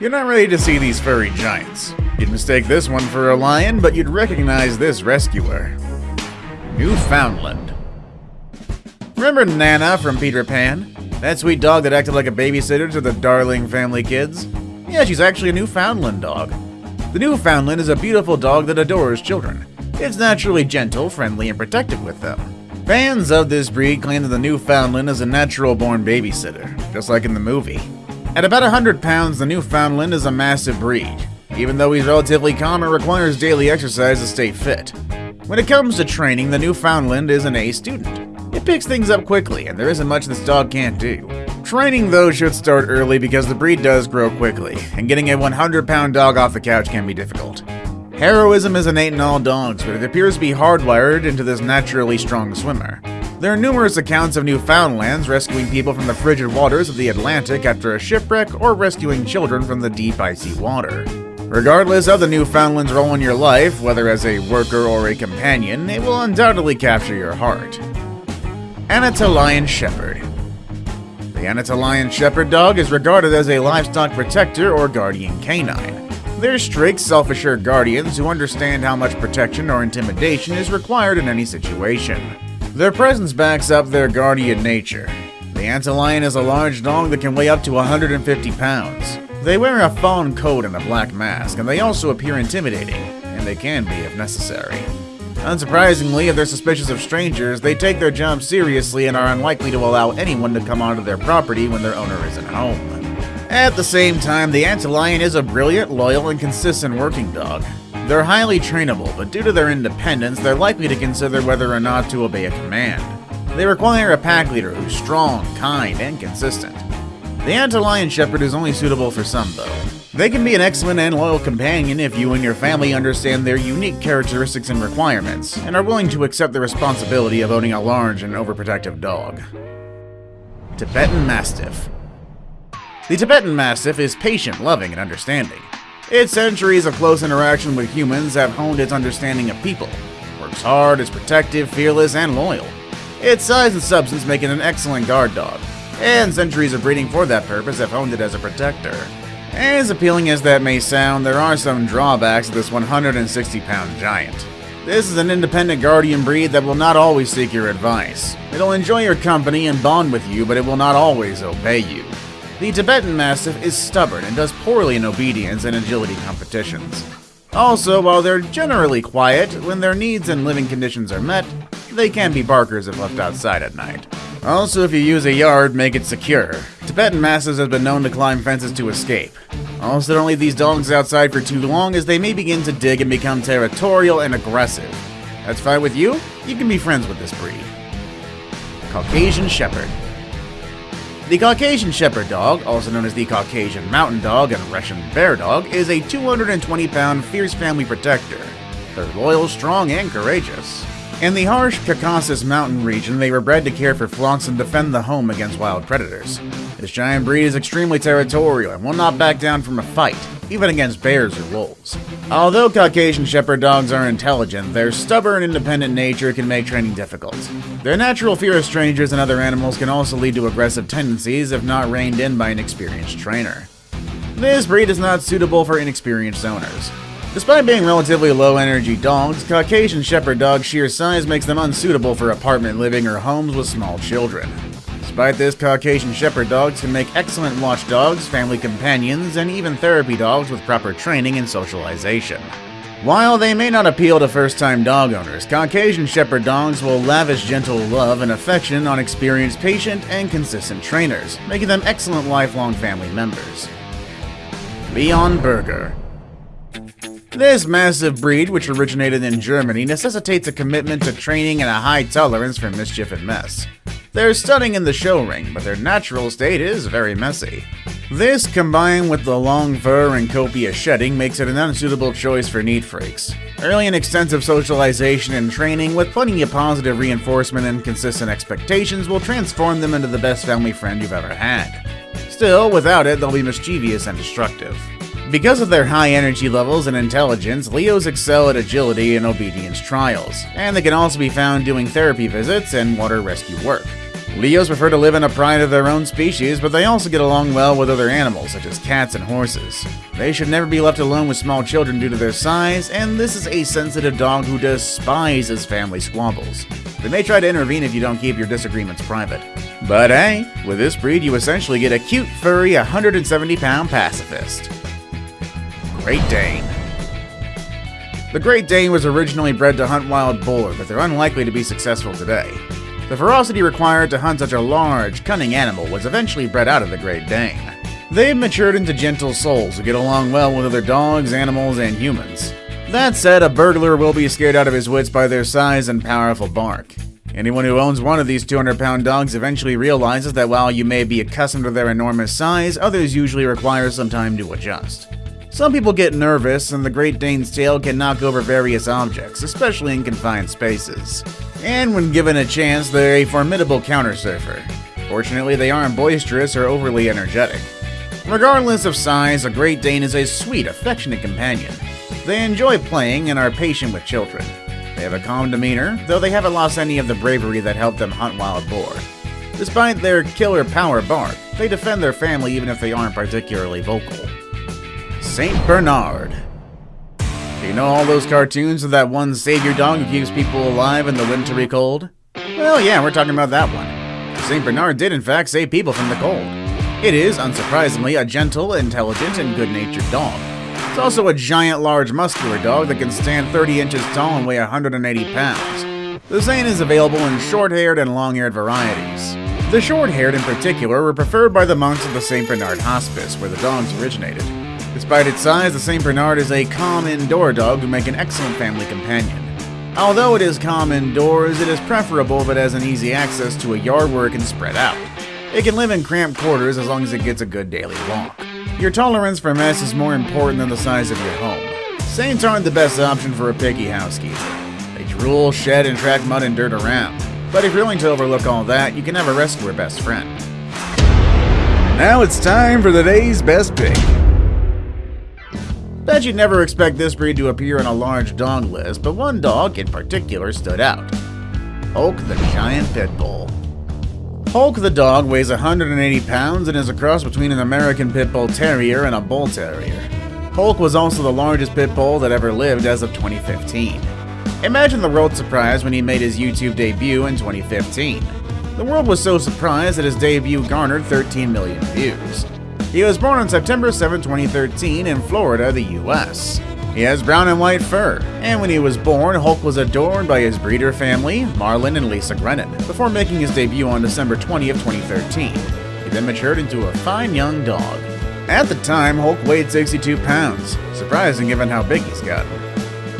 You're not ready to see these furry giants. You'd mistake this one for a lion, but you'd recognize this rescuer. Newfoundland. Remember Nana from Peter Pan? That sweet dog that acted like a babysitter to the darling family kids? Yeah, she's actually a Newfoundland dog. The Newfoundland is a beautiful dog that adores children. It's naturally gentle, friendly, and protective with them. Fans of this breed claim that the Newfoundland is a natural born babysitter, just like in the movie. At about 100 pounds, the Newfoundland is a massive breed. Even though he's relatively calm, it requires daily exercise to stay fit. When it comes to training, the Newfoundland is an A student. It picks things up quickly, and there isn't much this dog can't do. Training, though, should start early because the breed does grow quickly, and getting a 100 pound dog off the couch can be difficult. Heroism is innate in all dogs, but it appears to be hardwired into this naturally strong swimmer. There are numerous accounts of Newfoundlands rescuing people from the frigid waters of the Atlantic after a shipwreck or rescuing children from the deep icy water. Regardless of the Newfoundland's role in your life, whether as a worker or a companion, it will undoubtedly capture your heart. Anatolian Shepherd The Anatolian Shepherd dog is regarded as a livestock protector or guardian canine. They're strict, self-assured guardians who understand how much protection or intimidation is required in any situation. Their presence backs up their guardian nature. The Anatolian is a large dog that can weigh up to 150 pounds. They wear a fawn coat and a black mask, and they also appear intimidating, and they can be if necessary. Unsurprisingly, if they're suspicious of strangers, they take their job seriously and are unlikely to allow anyone to come onto their property when their owner isn't home. At the same time, the Anatolian is a brilliant, loyal, and consistent working dog. They're highly trainable, but due to their independence, they're likely to consider whether or not to obey a command. They require a pack leader who's strong, kind, and consistent. The Anatolian Shepherd is only suitable for some, though. They can be an excellent and loyal companion if you and your family understand their unique characteristics and requirements, and are willing to accept the responsibility of owning a large and overprotective dog. Tibetan Mastiff The Tibetan Mastiff is patient, loving, and understanding. Its centuries of close interaction with humans have honed its understanding of people. Works hard, is protective, fearless, and loyal. Its size and substance make it an excellent guard dog, and centuries of breeding for that purpose have honed it as a protector. As appealing as that may sound, there are some drawbacks to this 160 pound giant. This is an independent guardian breed that will not always seek your advice. It'll enjoy your company and bond with you, but it will not always obey you. The Tibetan Mastiff is stubborn and does poorly in obedience and agility competitions. Also, while they're generally quiet, when their needs and living conditions are met, they can be barkers if left outside at night. Also, if you use a yard, make it secure. Tibetan Mastiffs have been known to climb fences to escape. Also, don't leave these dogs outside for too long as they may begin to dig and become territorial and aggressive. That's fine with you? You can be friends with this breed. Caucasian Shepherd the Caucasian Shepherd Dog, also known as the Caucasian Mountain Dog and Russian Bear Dog, is a 220 pound fierce family protector. They're loyal, strong, and courageous. In the harsh Caucasus Mountain region, they were bred to care for flocks and defend the home against wild predators. This giant breed is extremely territorial and will not back down from a fight, even against bears or wolves. Although Caucasian Shepherd dogs are intelligent, their stubborn, independent nature can make training difficult. Their natural fear of strangers and other animals can also lead to aggressive tendencies if not reined in by an experienced trainer. This breed is not suitable for inexperienced owners. Despite being relatively low-energy dogs, Caucasian Shepherd dogs' sheer size makes them unsuitable for apartment living or homes with small children. Despite this, Caucasian Shepherd dogs can make excellent watchdogs, family companions, and even therapy dogs with proper training and socialization. While they may not appeal to first-time dog owners, Caucasian Shepherd dogs will lavish gentle love and affection on experienced, patient, and consistent trainers, making them excellent lifelong family members. Leonberger this massive breed, which originated in Germany, necessitates a commitment to training and a high tolerance for mischief and mess. They're stunning in the show ring, but their natural state is very messy. This, combined with the long fur and copious shedding, makes it an unsuitable choice for neat freaks. Early and extensive socialization and training, with plenty of positive reinforcement and consistent expectations, will transform them into the best family friend you've ever had. Still, without it, they'll be mischievous and destructive. Because of their high energy levels and intelligence, Leos excel at agility and obedience trials, and they can also be found doing therapy visits and water rescue work. Leos prefer to live in a pride of their own species, but they also get along well with other animals, such as cats and horses. They should never be left alone with small children due to their size, and this is a sensitive dog who despises family squabbles. They may try to intervene if you don't keep your disagreements private. But hey, with this breed you essentially get a cute, furry, 170 pound pacifist. Great Dane. The Great Dane was originally bred to hunt wild boar, but they're unlikely to be successful today. The ferocity required to hunt such a large, cunning animal was eventually bred out of the Great Dane. They've matured into gentle souls who get along well with other dogs, animals, and humans. That said, a burglar will be scared out of his wits by their size and powerful bark. Anyone who owns one of these 200 pound dogs eventually realizes that while you may be accustomed to their enormous size, others usually require some time to adjust. Some people get nervous, and the Great Dane's tail can knock over various objects, especially in confined spaces. And when given a chance, they're a formidable counter surfer. Fortunately, they aren't boisterous or overly energetic. Regardless of size, a Great Dane is a sweet, affectionate companion. They enjoy playing and are patient with children. They have a calm demeanor, though they haven't lost any of the bravery that helped them hunt wild boar. Despite their killer power bark, they defend their family even if they aren't particularly vocal. St. Bernard. You know all those cartoons of that one savior dog who keeps people alive in the wintry cold? Well, yeah, we're talking about that one. St. Bernard did in fact save people from the cold. It is, unsurprisingly, a gentle, intelligent, and good-natured dog. It's also a giant, large, muscular dog that can stand 30 inches tall and weigh 180 pounds. The Saint is available in short-haired and long-haired varieties. The short-haired in particular were preferred by the monks of the St. Bernard Hospice, where the dogs originated. Despite its size, the St. Bernard is a calm indoor dog who make an excellent family companion. Although it is calm indoors, it is preferable if it has an easy access to a yard where it can spread out. It can live in cramped quarters as long as it gets a good daily walk. Your tolerance for mess is more important than the size of your home. Saints aren't the best option for a picky housekeeper. They drool, shed, and track mud and dirt around. But if you're willing to overlook all that, you can have a rescuer best friend. Now it's time for the day's best pick. Bet you'd never expect this breed to appear on a large dog list, but one dog in particular stood out. Hulk the Giant Pit Bull. Hulk the dog weighs 180 pounds and is a cross between an American Pit Bull Terrier and a Bull Terrier. Hulk was also the largest pit bull that ever lived as of 2015. Imagine the world's surprise when he made his YouTube debut in 2015. The world was so surprised that his debut garnered 13 million views. He was born on September 7, 2013 in Florida, the US. He has brown and white fur, and when he was born, Hulk was adorned by his breeder family, Marlon and Lisa Grennan, before making his debut on December 20 of 2013. He then matured into a fine young dog. At the time, Hulk weighed 62 pounds, surprising given how big he's gotten.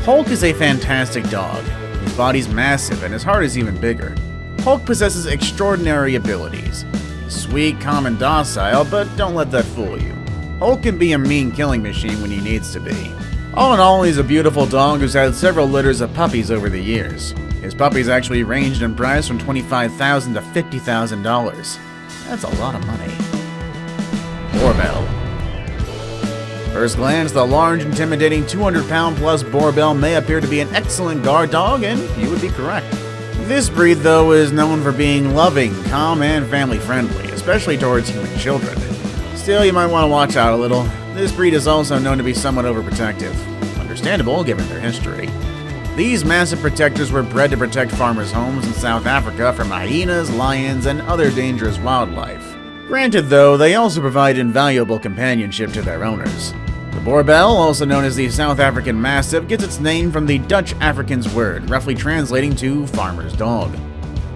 Hulk is a fantastic dog. His body's massive and his heart is even bigger. Hulk possesses extraordinary abilities. Sweet, calm, and docile, but don't let that fool you. Hulk can be a mean killing machine when he needs to be. All in all, he's a beautiful dog who's had several litters of puppies over the years. His puppies actually ranged in price from 25,000 to $50,000. That's a lot of money. Boerboel. First glance, the large, intimidating 200 pound plus Boerboel may appear to be an excellent guard dog, and you would be correct. This breed, though, is known for being loving, calm, and family friendly, especially towards human children. Still, you might want to watch out a little. This breed is also known to be somewhat overprotective. Understandable, given their history. These massive protectors were bred to protect farmers' homes in South Africa from hyenas, lions, and other dangerous wildlife. Granted, though, they also provide invaluable companionship to their owners. The Boerboel, also known as the South African Mastiff, gets its name from the Dutch Afrikaans word, roughly translating to farmer's dog.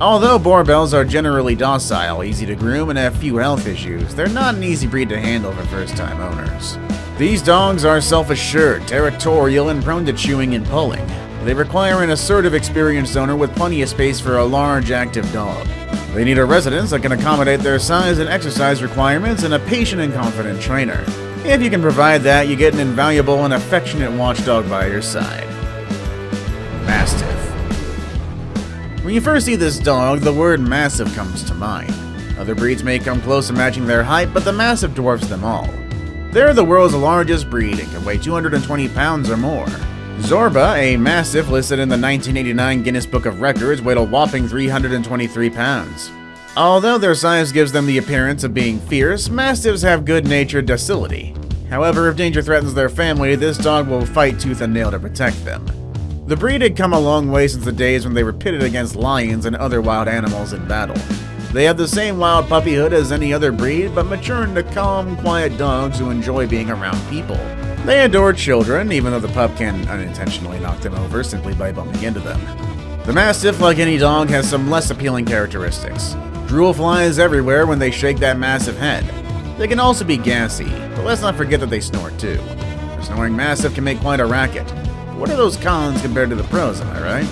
Although Boerboels are generally docile, easy to groom, and have few health issues, they're not an easy breed to handle for first-time owners. These dogs are self-assured, territorial, and prone to chewing and pulling. They require an assertive, experienced owner with plenty of space for a large, active dog. They need a residence that can accommodate their size and exercise requirements and a patient and confident trainer. If you can provide that, you get an invaluable and affectionate watchdog by your side. Mastiff. When you first see this dog, the word massive comes to mind. Other breeds may come close to matching their height, but the Mastiff dwarfs them all. They're the world's largest breed and can weigh 220 pounds or more. Zorba, a Mastiff listed in the 1989 Guinness Book of Records, weighed a whopping 323 pounds. Although their size gives them the appearance of being fierce, Mastiffs have good-natured docility. However, if danger threatens their family, this dog will fight tooth and nail to protect them. The breed had come a long way since the days when they were pitted against lions and other wild animals in battle. They have the same wild puppyhood as any other breed, but mature into calm, quiet dogs who enjoy being around people. They adore children, even though the pup can unintentionally knock them over simply by bumping into them. The Mastiff, like any dog, has some less appealing characteristics. Drool flies everywhere when they shake that massive head. They can also be gassy, but let's not forget that they snort too. A snoring Mastiff can make quite a racket. What are those cons compared to the pros, am I right?